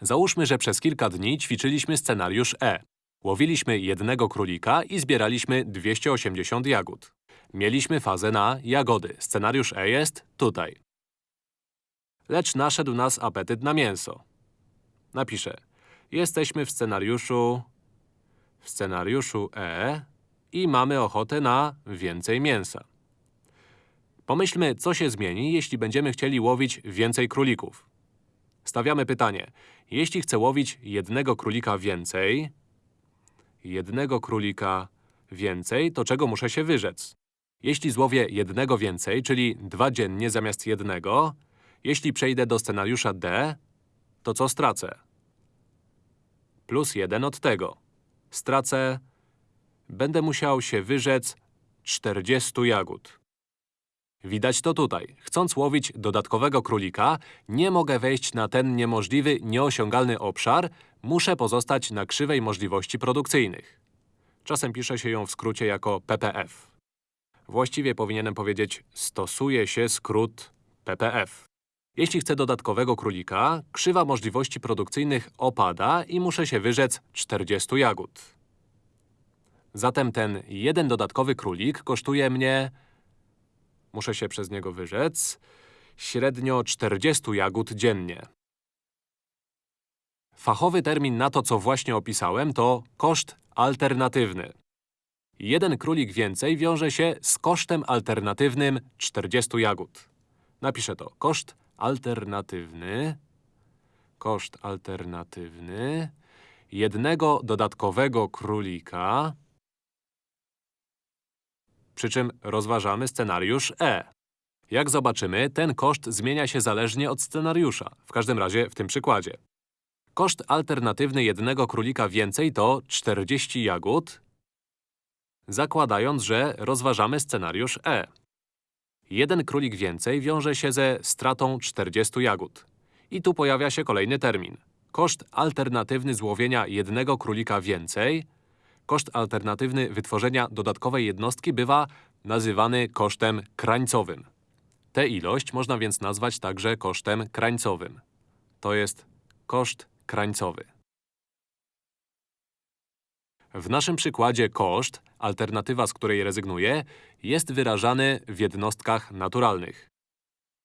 Załóżmy, że przez kilka dni ćwiczyliśmy scenariusz E. Łowiliśmy jednego królika i zbieraliśmy 280 jagód. Mieliśmy fazę na jagody. Scenariusz E jest tutaj. Lecz naszedł nas apetyt na mięso. Napiszę. Jesteśmy w scenariuszu… w scenariuszu E i mamy ochotę na więcej mięsa. Pomyślmy, co się zmieni, jeśli będziemy chcieli łowić więcej królików. Stawiamy pytanie. Jeśli chcę łowić jednego królika więcej, jednego królika więcej, to czego muszę się wyrzec? Jeśli złowię jednego więcej, czyli dwa dziennie zamiast jednego, jeśli przejdę do scenariusza D, to co stracę? Plus jeden od tego. Stracę… Będę musiał się wyrzec 40 jagód. Widać to tutaj. Chcąc łowić dodatkowego królika, nie mogę wejść na ten niemożliwy, nieosiągalny obszar, muszę pozostać na krzywej możliwości produkcyjnych. Czasem pisze się ją w skrócie jako PPF. Właściwie powinienem powiedzieć stosuje się skrót PPF. Jeśli chcę dodatkowego królika, krzywa możliwości produkcyjnych opada i muszę się wyrzec 40 jagód. Zatem ten jeden dodatkowy królik kosztuje mnie… Muszę się przez niego wyrzec… średnio 40 jagód dziennie. Fachowy termin na to, co właśnie opisałem, to koszt alternatywny. Jeden królik więcej wiąże się z kosztem alternatywnym 40 jagód. Napiszę to. Koszt alternatywny… Koszt alternatywny… jednego dodatkowego królika… Przy czym rozważamy scenariusz E. Jak zobaczymy, ten koszt zmienia się zależnie od scenariusza, w każdym razie w tym przykładzie. Koszt alternatywny jednego królika więcej to 40 jagód, zakładając, że rozważamy scenariusz E. Jeden królik więcej wiąże się ze stratą 40 jagód. I tu pojawia się kolejny termin. Koszt alternatywny złowienia jednego królika więcej Koszt alternatywny wytworzenia dodatkowej jednostki bywa nazywany kosztem krańcowym. Tę ilość można więc nazwać także kosztem krańcowym. To jest koszt krańcowy. W naszym przykładzie koszt, alternatywa, z której rezygnuję, jest wyrażany w jednostkach naturalnych.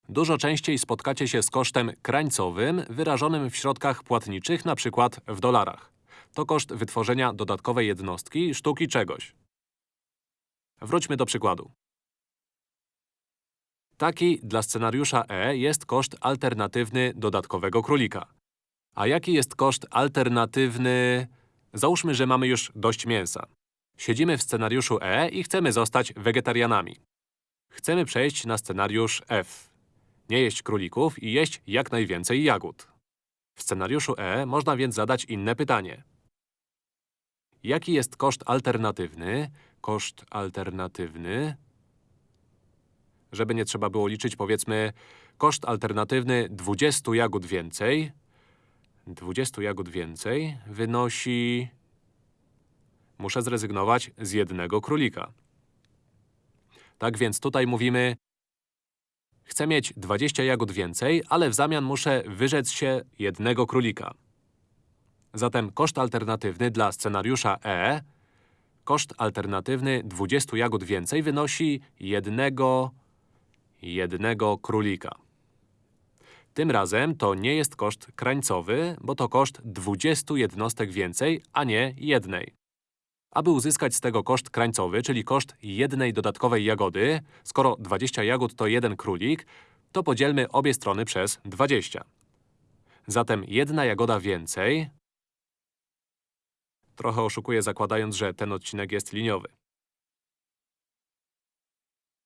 Dużo częściej spotkacie się z kosztem krańcowym wyrażonym w środkach płatniczych, np. w dolarach. To koszt wytworzenia dodatkowej jednostki, sztuki czegoś. Wróćmy do przykładu. Taki dla scenariusza E jest koszt alternatywny dodatkowego królika. A jaki jest koszt alternatywny… Załóżmy, że mamy już dość mięsa. Siedzimy w scenariuszu E i chcemy zostać wegetarianami. Chcemy przejść na scenariusz F. Nie jeść królików i jeść jak najwięcej jagód. W scenariuszu E można więc zadać inne pytanie. Jaki jest koszt alternatywny? Koszt alternatywny… Żeby nie trzeba było liczyć, powiedzmy, koszt alternatywny 20 jagód więcej… 20 jagód więcej wynosi… Muszę zrezygnować z jednego królika. Tak więc tutaj mówimy… Chcę mieć 20 jagód więcej, ale w zamian muszę wyrzec się jednego królika. Zatem koszt alternatywny dla scenariusza E, koszt alternatywny 20 jagód więcej wynosi jednego, jednego królika. Tym razem to nie jest koszt krańcowy, bo to koszt 20 jednostek więcej, a nie jednej. Aby uzyskać z tego koszt krańcowy, czyli koszt jednej dodatkowej jagody, skoro 20 jagód to jeden królik, to podzielmy obie strony przez 20. Zatem jedna jagoda więcej Trochę oszukuję zakładając, że ten odcinek jest liniowy.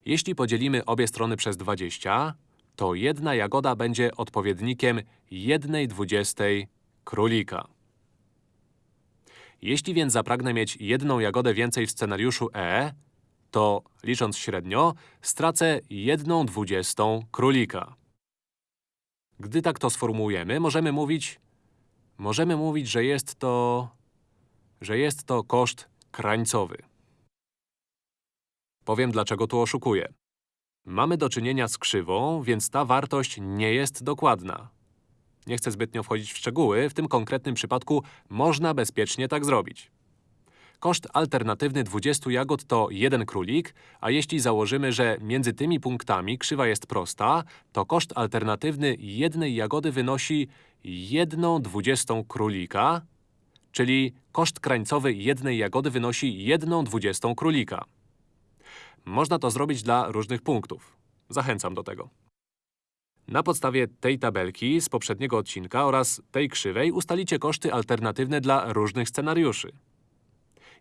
Jeśli podzielimy obie strony przez 20, to jedna jagoda będzie odpowiednikiem 1 dwudziestej królika. Jeśli więc zapragnę mieć jedną jagodę więcej w scenariuszu E, to, licząc średnio, stracę 1 dwudziestą królika. Gdy tak to sformułujemy, możemy mówić… Możemy mówić, że jest to że jest to koszt krańcowy. Powiem, dlaczego tu oszukuję. Mamy do czynienia z krzywą, więc ta wartość nie jest dokładna. Nie chcę zbytnio wchodzić w szczegóły, w tym konkretnym przypadku można bezpiecznie tak zrobić. Koszt alternatywny 20 jagód to 1 królik, a jeśli założymy, że między tymi punktami krzywa jest prosta, to koszt alternatywny jednej jagody wynosi 1 dwudziestą królika, czyli koszt krańcowy jednej jagody wynosi 1 dwudziestą królika. Można to zrobić dla różnych punktów. Zachęcam do tego. Na podstawie tej tabelki z poprzedniego odcinka oraz tej krzywej ustalicie koszty alternatywne dla różnych scenariuszy.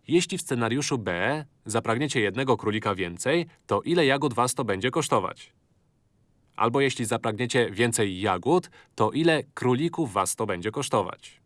Jeśli w scenariuszu B zapragniecie jednego królika więcej, to ile jagód was to będzie kosztować? Albo jeśli zapragniecie więcej jagód, to ile królików was to będzie kosztować?